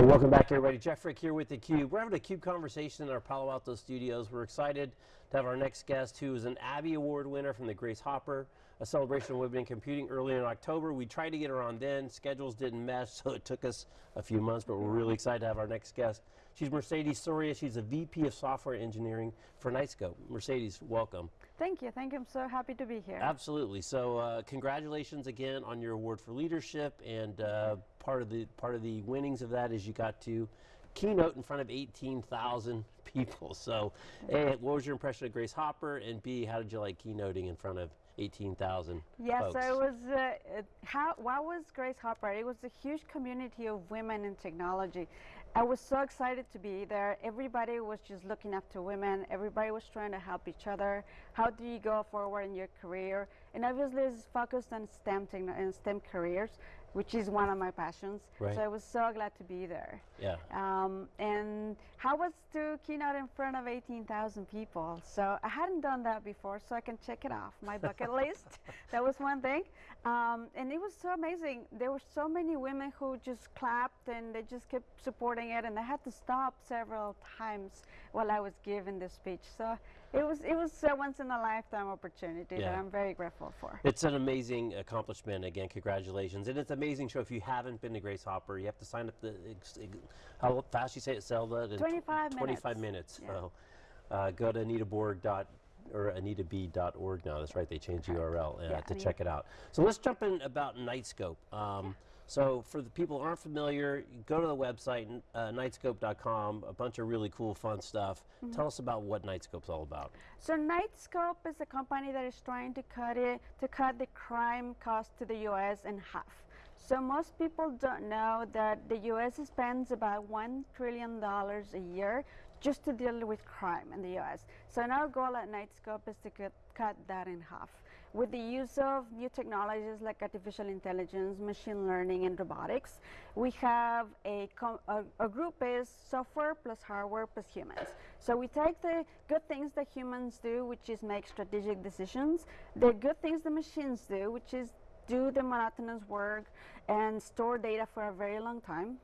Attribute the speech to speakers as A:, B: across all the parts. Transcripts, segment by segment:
A: Well, welcome back, everybody. Jeff Frick here with theCUBE. We're having a CUBE conversation in our Palo Alto studios. We're excited to have our next guest, who is an ABIE Award winner from the Grace Hopper, a celebration of women in computing early in October. We tried to get her on then. Schedules didn't mesh, so it took us a few months, but we're really excited to have our next guest. She's Mercedes Soria. She's a VP of Software Engineering for Knightscope. Mercedes, welcome.
B: Thank you. Thank you. I'm so happy to be here.
A: Absolutely. So, uh, congratulations again on your award for leadership, and uh, part of the part of the winnings of that is you got to keynote in front of 18,000 people. So, A, what was your impression of Grace Hopper, and B, how did you like keynoting in front of 18,000
B: Yes,
A: folks?
B: so it was, uh, how, what was Grace Hopper? It was a huge community of women in technology. I was so excited to be there. Everybody was just looking up to women. Everybody was trying to help each other. How do you go forward in your career? And obviously it's focused on STEM, and STEM careers, which is one of my passions.
A: Right.
B: So I was so glad to be there.
A: Yeah.
B: Um, and how was to keynote in front of 18,000 people? So I hadn't done that before, so I can check it off my bucket list. That was one thing. Um, and it was so amazing. There were so many women who just clapped and they just kept supporting it, and I had to stop several times while I was giving the speech. So it was it was a once in a lifetime opportunity
A: Yeah.
B: that I'm very grateful for.
A: It's an amazing accomplishment. Again, congratulations. And it's an amazing show. If you haven't been to Grace Hopper, you have to sign up. The, how fast you say it, Zelda? In tw-
B: 25
A: 25
B: minutes.
A: minutes.
B: Yeah.
A: So uh, go to anitaborg dot or anitab.org now. That's right. They changed the URL uh,
B: Yeah,
A: to check it out. So let's jump in about Knightscope. Um, So for the people who aren't familiar, go to the website, uh, knightscope.com, a bunch of really cool, fun stuff.
B: Mm-hmm.
A: Tell us about what Knightscope's all about.
B: So Knightscope is a company that is trying to cut it to cut the crime cost to the U.S. in half. So most people don't know that the U.S. spends about one trillion dollars a year just to deal with crime in the U.S. So our goal at Knightscope is to cut, cut that in half with the use of new technologies like artificial intelligence, machine learning, and robotics. We have a, a, a group is software plus hardware plus humans. So we take the good things that humans do, which is make strategic decisions, the good things the machines do, which is do the monotonous work and store data for a very long time.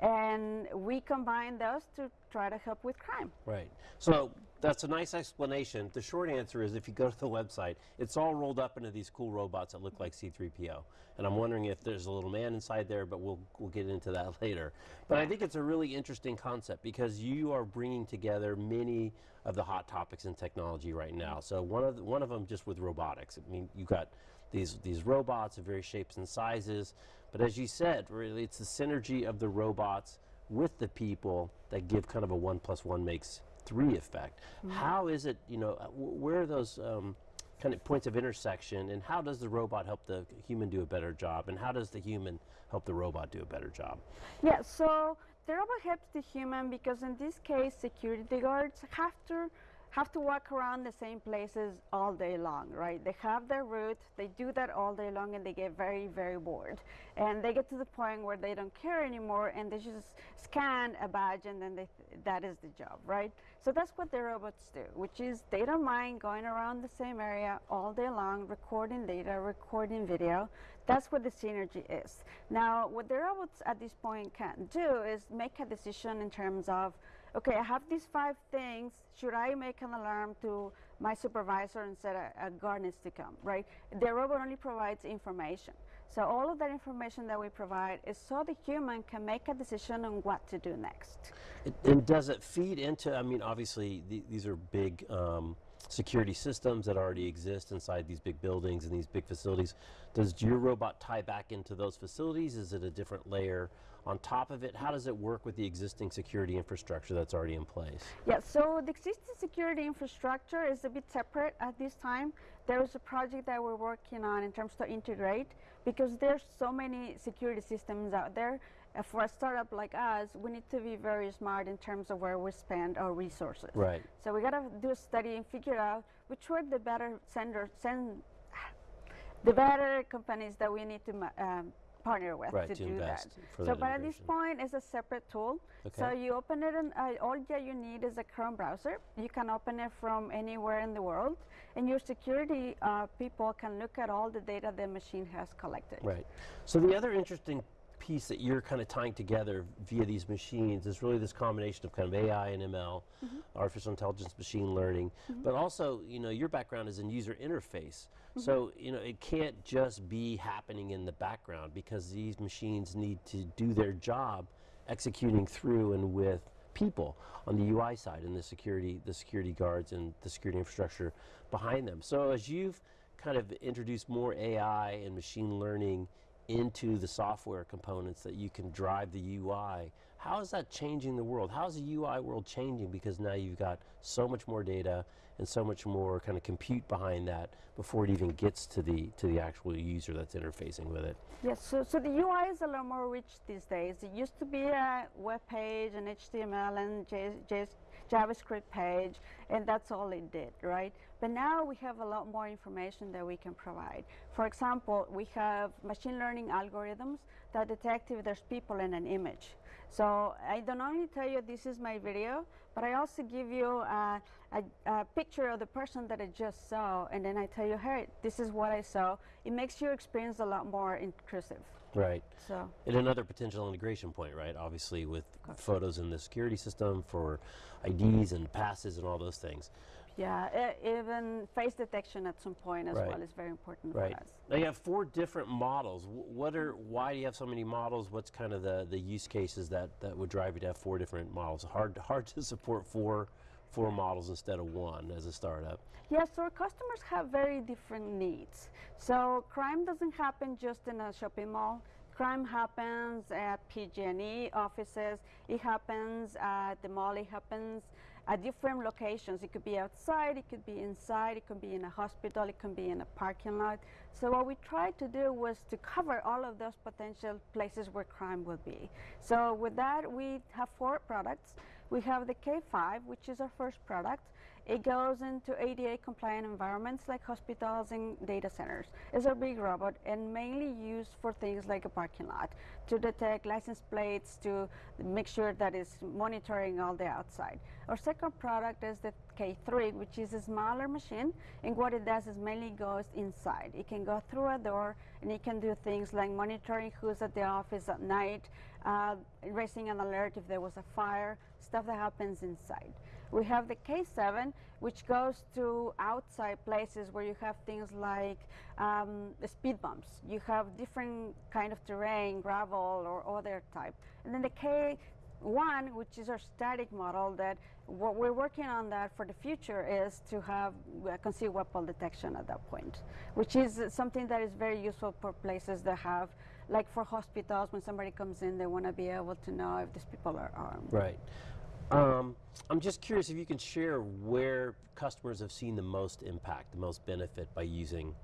B: And we combine those to try to help with crime.
A: Right. So that's a nice explanation. The short answer is if you go to the website, it's all rolled up into these cool robots that look like C3PO. And I'm wondering if there's a little man inside there, but we'll, we'll get into that later. But I think it's a really interesting concept because you are bringing together many of the hot topics in technology right now. Mm-hmm. So one of, the, one of them just with robotics. I mean, you've got these, these robots of various shapes and sizes. But as you said, really it's the synergy of the robots with the people that give kind of a one plus one makes three effect. How is it, you know, uh, where are those um, kind of points of intersection and how does the robot help the human do a better job and how does the human help the robot do a better job?
B: Yeah, so the robot helps the human because in this case, security guards have to have to walk around the same places all day long, right? They have their route, they do that all day long, and they get very, very bored. And they get to the point where they don't care anymore, and they just scan a badge, and then they th- that is the job, right? So that's what the robots do, which is they don't mind going around the same area all day long, recording data, recording video. That's what the synergy is. Now, what the robots at this point can do is make a decision in terms of, okay, I have these five things. Should I make an alarm to my supervisor and say a, a guard needs to come, right? The robot only provides information. So all of that information that we provide is so the human can make a decision on what to do next.
A: It, and does it feed into, I mean, obviously the, these are big um, security systems that already exist inside these big buildings and these big facilities. Does your robot tie back into those facilities? Is it a different layer on top of it? How does it work with the existing security infrastructure that's already in place?
B: Yeah, so the existing security infrastructure is a bit separate at this time. There is a project that we're working on in terms to integrate because there's so many security systems out there. Uh, for a startup like us, we need to be very smart in terms of where we spend our resources.
A: Right.
B: So we gotta do a study and figure out which were the better sender, send, the better companies that we need to um, partner with
A: Right,
B: to,
A: to
B: do that. so,
A: that
B: but at this point, it's a separate tool.
A: Okay.
B: So you open it, and uh, all that you need is a Chrome browser. You can open it from anywhere in the world, and your security uh, people can look at all the data the machine has collected.
A: Right. So the other interesting piece that you're kind of tying together via these machines is really this combination of kind of AI and ML, mm-hmm. artificial intelligence, machine learning, mm-hmm. but also, you know, your background is in user interface. Mm-hmm. So, you know, it can't just be happening in the background because these machines need to do their job executing through and with people on the UI side and the security, the security guards and the security infrastructure behind them. So as you've kind of introduced more AI and machine learning into the software components that you can drive the UI, how is that changing the world? How is the UI world changing because now you've got so much more data and so much more kind of compute behind that before it even gets to the to the actual user that's interfacing with it.
B: Yes, so, so the UI is a lot more rich these days. It used to be a web page, an HTML and J, J, JavaScript page, and that's all it did, right? But now we have a lot more information that we can provide. For example, we have machine learning algorithms that detect if there's people in an image. So I don't only tell you this is my video, but I also give you a, a, a picture of the person that I just saw, and then I tell you, hey, this is what I saw. It makes your experience a lot more inclusive.
A: Right.
B: So
A: And another potential integration point, right? Obviously, with photos in the security system for IDs and passes and all those things.
B: Yeah, even face detection at some point as
A: Right.
B: well is very important
A: Right.
B: for us.
A: Now you have four different models. What are? Why do you have so many models? What's kind of the the use cases that that would drive you to have four different models? Hard hard to support four four models instead of one as a startup.
B: Yes, so our customers have very different needs. So crime doesn't happen just in a shopping mall. Crime happens at PG&E offices. It happens at the mall. It happens at different locations. It could be outside. It could be inside. It could be in a hospital. It could be in a parking lot. So what we tried to do was to cover all of those potential places where crime would be. So with that, we have four products. We have the K5, which is our first product. It goes into ADA compliant environments like hospitals and data centers. It's a big robot and mainly used for things like a parking lot to detect license plates, to make sure that it's monitoring all the outside. Our second product is the K3, which is a smaller machine, and what it does is mainly goes inside. It can go through a door and it can do things like monitoring who's at the office at night, uh, raising an alert if there was a fire, stuff that happens inside. We have the K7, which goes to outside places where you have things like um, speed bumps. You have different kind of terrain, gravel or other type. And then the K1, which is our static model that what we're working on that for the future is to have uh, concealed weapon detection at that point, which is something that is very useful for places that have, like for hospitals, when somebody comes in, they want to be able to know if these people are armed.
A: Right. Um, I'm just curious if you can share where customers have seen the most impact, the most benefit by using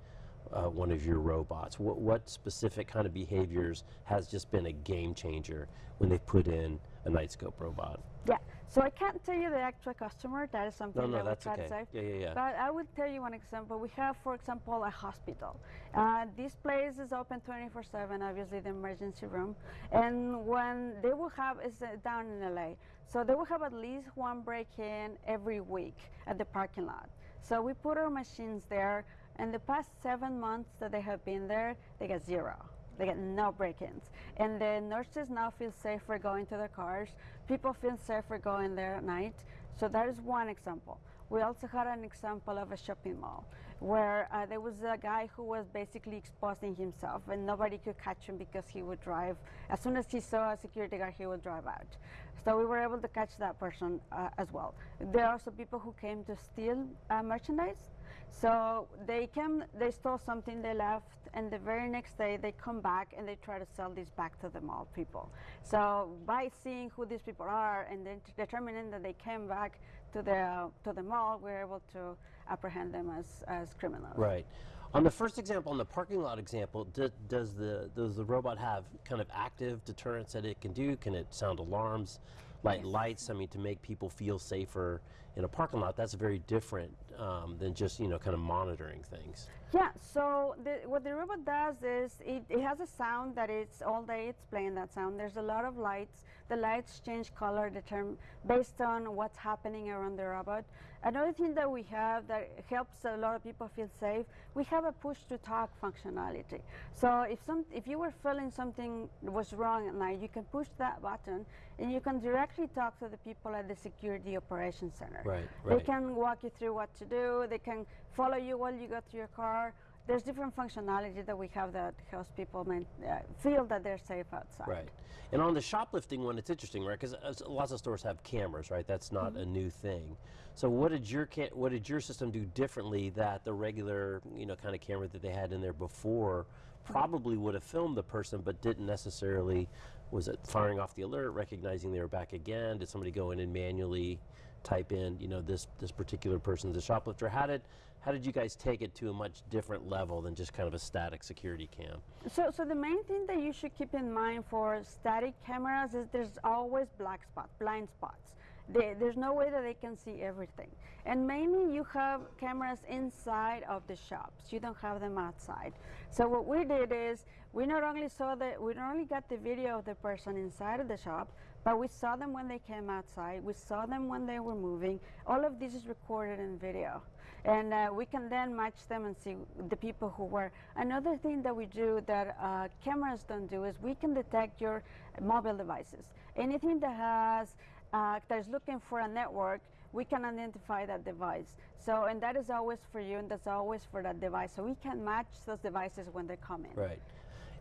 A: uh, one of your robots. What, what specific kind of behaviors has just been a game changer when they put in a Knightscope robot?
B: Yeah. So I can't tell you the actual customer. That is something
A: No, no,
B: that
A: that's okay.
B: to save.
A: Yeah, yeah, yeah.
B: But I will tell you one example. We have, for example, a hospital. Uh, this place is open 24/7. Obviously, the emergency room. And when they will have is uh, down in LA, so they will have at least one break-in every week at the parking lot. So we put our machines there. And the past seven months that they have been there, they get zero. They get no break-ins. And the nurses now feel safer going to their cars. People feel safer going there at night. So that is one example. We also had an example of a shopping mall where uh, there was a guy who was basically exposing himself and nobody could catch him because he would drive. As soon as he saw a security guard, he would drive out. So we were able to catch that person uh, as well. There are also people who came to steal uh, merchandise. So they came, they stole something, they left, and the very next day they come back and they try to sell this back to the mall people. So by seeing who these people are and then determining that they came back to the to the mall, we're able to apprehend them as as criminals.
A: Right. On the first example, on the parking lot example, do, does the does the robot have kind of active deterrence that it can do? Can it sound alarms, light lights? I mean, to make people feel safer in a parking lot. That's very different um, than just you know kind of monitoring things.
B: Yeah, so the, what the robot does is it, it has a sound that it's all day it's playing that sound. There's a lot of lights. The lights change color determ- based on what's happening around the robot. Another thing that we have that helps a lot of people feel safe, we have a push to talk functionality. So if some if you were feeling something was wrong at night, you can push that button and you can directly talk to the people at the security operations center.
A: Right,
B: They can walk you through what to do. They can follow you while you go to your car. There's different functionality that we have that helps people main, uh, feel that they're safe outside.
A: Right. And on the shoplifting one, it's interesting, right? Because lots of stores have cameras, right? That's not
B: Mm-hmm.
A: a new thing. So what did your what did your system do differently that the regular, you know, kind of camera that they had in there before probably would have filmed the person, but didn't necessarily? Was it firing off the alert, recognizing they were back again? Did somebody go in and manually type in, you know, this this particular person's a shoplifter? How did how did you guys take it to a much different level than just kind of a static security cam?
B: So, so the main thing that you should keep in mind for static cameras is there's always black spots, blind spots. They, there's no way that they can see everything. And mainly you have cameras inside of the shops. You don't have them outside. So what we did is we not only saw that we not only got the video of the person inside of the shop, but we saw them when they came outside. We saw them when they were moving. All of this is recorded in video. And uh, we can then match them and see the people who were. Another thing that we do that uh, cameras don't do is we can detect your mobile devices. Anything that has uh, that is looking for a network, we can identify that device. So, and that is always for you, and that's always for that device. So we can match those devices when they come in.
A: Right.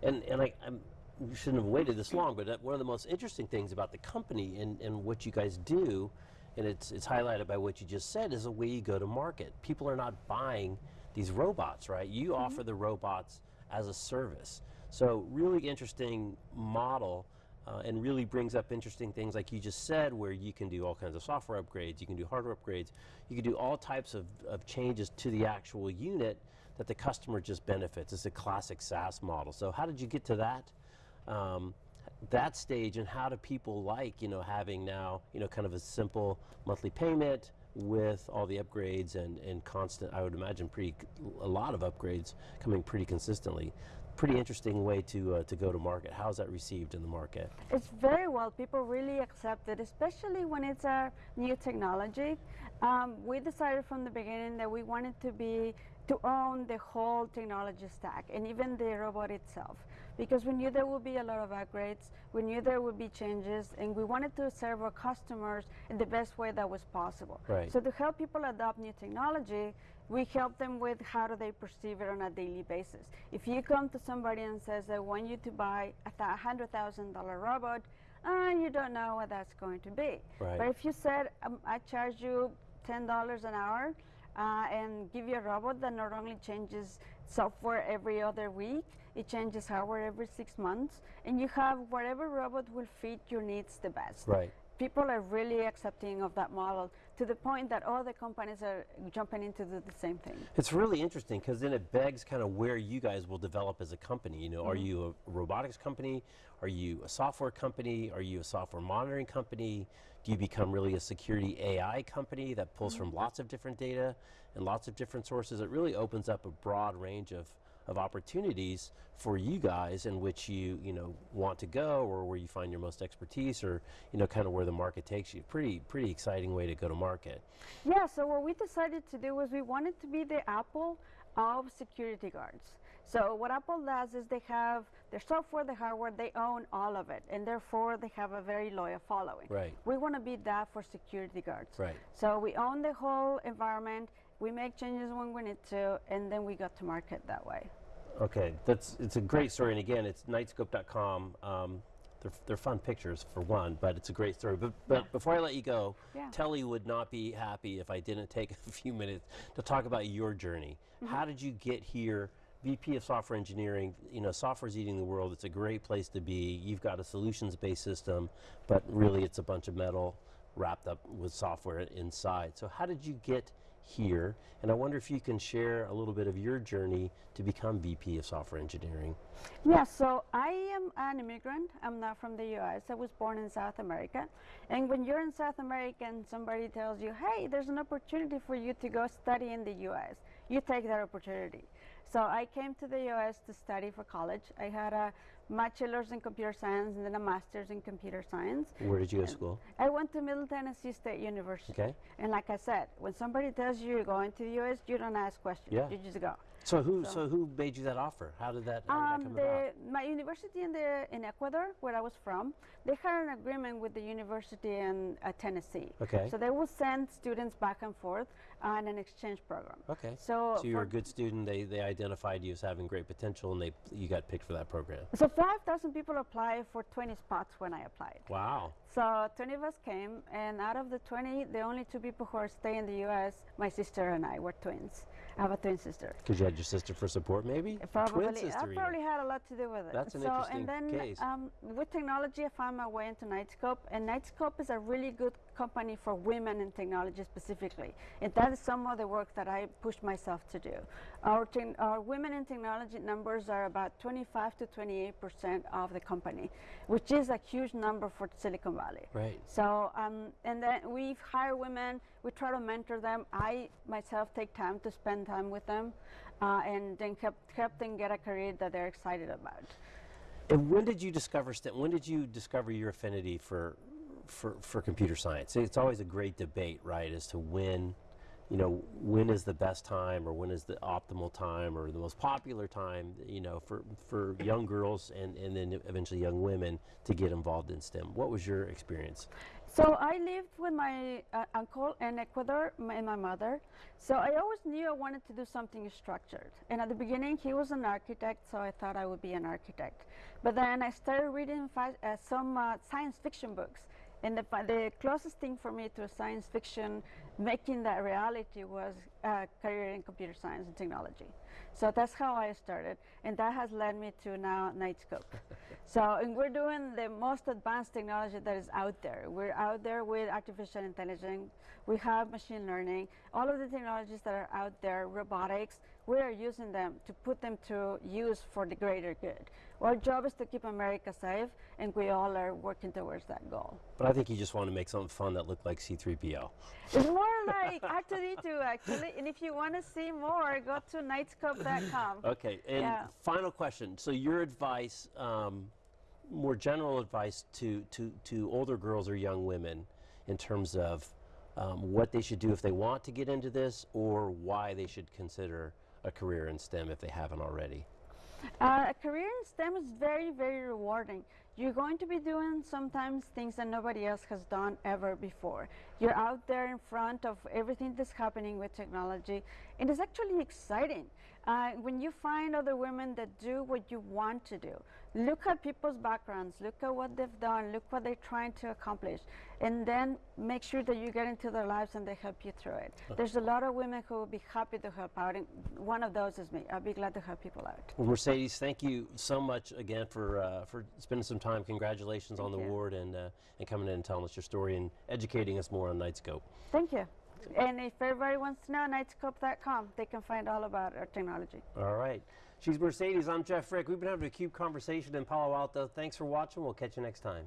A: And, and I, I'm, we shouldn't have waited this long, but one of the most interesting things about the company and, and what you guys do, and it's, it's highlighted by what you just said, is the way you go to market. People are not buying these robots, right? You offer the robots as a service. So really interesting model uh, and really brings up interesting things like you just said where you can do all kinds of software upgrades, you can do hardware upgrades, you can do all types of, of changes to the actual unit that the customer just benefits. It's a classic SaaS model. So how did you get to that? Um, that stage and how do people like you know having now you know kind of a simple monthly payment with all the upgrades and, and constant I would imagine pretty a lot of upgrades coming pretty consistently pretty interesting way to uh, to go to market how's that received in the market
B: It's very well. People really accept it, especially when it's a new technology. Um, we decided from the beginning that we wanted to be to own the whole technology stack and even the robot itself because we knew there would be a lot of upgrades we knew there would be changes and we wanted to serve our customers in the best way that was possible
A: Right.
B: so to help people adopt new technology we help them with how do they perceive it on a daily basis if you come to somebody and says i want you to buy a hundred thousand dollar robot uh, you don't know what that's going to be
A: Right.
B: but if you said um, i charge you ten dollars an hour uh, and give you a robot that not only changes software every other week, it changes hardware every six months, and you have whatever robot will fit your needs the best.
A: right
B: People are really accepting of that model to the point that all the companies are jumping in to do the same thing.
A: It's really interesting because then it begs kind of where you guys will develop as a company. You know, are mm-hmm. you a robotics company? Are you a software company? Are you a software monitoring company? Do you become really a security AI company that pulls mm-hmm. from lots of different data and lots of different sources? It really opens up a broad range of of opportunities for you guys in which you you know want to go or where you find your most expertise or you know kind of where the market takes you pretty pretty exciting way to go to market
B: Yeah, so what we decided to do was we wanted to be the Apple of security guards. So what Apple does is they have their software, the hardware, they own all of it, and therefore they have a very loyal following.
A: Right.
B: We want to be that for security guards.
A: Right.
B: So we own the whole environment. We make changes when we need to, and then we go to market that way.
A: Okay, that's it's a great story, and again, it's knightscope.com. Um, they're, they're fun pictures for one, but it's a great story. But, but before I let you go,
B: Yeah.
A: Telle would not be happy if I didn't take a few minutes to talk about your journey.
B: Mm-hmm.
A: How did you get here? VP of Software Engineering, you know, software's eating the world. It's a great place to be. You've got a solutions-based system, but really it's a bunch of metal wrapped up with software inside. So how did you get here. And I wonder if you can share a little bit of your journey to become VP of Software Engineering.
B: Yeah, so I am an immigrant. I'm not from the US. I was born in South America. And when you're in South America and somebody tells you, hey, there's an opportunity for you to go study in the US, you take that opportunity. So I came to the US to study for college. I had a bachelor's in computer science and then a master's in computer science.
A: Where did you go to school?
B: I went to Middle Tennessee State University.
A: Okay.
B: And like I said, when somebody tells you you're going to the US, you don't ask questions.
A: Yeah.
B: You just go.
A: So who so, who made you that offer? How did that, how did that
B: Um,
A: come
B: the,
A: about?
B: my university in the in Ecuador, where I was from, they had an agreement with the university in uh, Tennessee.
A: Okay.
B: So they will send students back and forth on an exchange program.
A: Okay.
B: So,
A: So you were a good student. They they identified you as having great potential, and they you got picked for that program.
B: So 5,000 people applied for 20 spots when I applied.
A: Wow.
B: So 20 of us came, and out of the 20, the only two people who are staying in the U.S., my sister and I, were twins. I have a twin sister.
A: Because you had your sister for support, maybe.
B: Probably,
A: Twin sister.
B: I probably had a lot to do with it.
A: That's an
B: so,
A: interesting
B: and then,
A: case.
B: Um, with technology, I found my way into Knightscope, and Knightscope is a really good company for women in technology specifically. And that is some of the work that I pushed myself to do. Our, our women in technology numbers are about 25 to 28 percent of the company, which is a huge number for Silicon Valley.
A: Right.
B: So, um, and then we hire women, we try to mentor them. I myself take time to spend time with them uh, and then help, help them get a career that they're excited about.
A: And when did you discover STEM? When did you discover your affinity for, for, for computer science? It's always a great debate, right, as to when, you know, when is the best time or when is the optimal time or the most popular time, you know, for, for young girls and, and then eventually young women to get involved in STEM. What was your experience?
B: So I lived with my uh, uncle in Ecuador my, and my mother. So I always knew I wanted to do something structured. And at the beginning, he was an architect, so I thought I would be an architect. But then I started reading uh, some uh, science fiction books. And the, the closest thing for me to science fiction, making that reality, was a career in computer science and technology. So that's how I started, and that has led me to now Knightscope. so, and we're doing the most advanced technology that is out there. We're out there with artificial intelligence. We have machine learning. All of the technologies that are out there, robotics, we are using them to put them to use for the greater good. Our job is to keep America safe, and we all are working towards that goal.
A: But I think you just want to make something fun that looked like C3PO.
B: It's more like R2D2 actually, and if you want to see more, go to knightscope.com.
A: Okay, and
B: Yeah.
A: final question. So your advice, um, more general advice to, to, to older girls or young women in terms of um, what they should do if they want to get into this or why they should consider a career in STEM if they haven't already.
B: Uh, a career in STEM is very, very rewarding. You're going to be doing sometimes things that nobody else has done ever before. You're out there in front of everything that's happening with technology, and it's actually exciting. Uh, when you find other women that do what you want to do, look at people's backgrounds, look at what they've done, look what they're trying to accomplish, and then make sure that you get into their lives and they help you through it. There's a lot of women who will be happy to help out, and one of those is me. I'll be glad to help people out.
A: Well, Mercedes, thank you so much again for, uh, for spending some time. Congratulations on the
B: you.
A: award and, uh, and coming in and telling us your story and educating us more on Knightscope.
B: Thank you. And if everybody wants to know, knightscope.com, they can find all about our technology.
A: All right. She's Mercedes. I'm Jeff Frick. We've been having a CUBE conversation in Palo Alto. Thanks for watching. We'll catch you next time.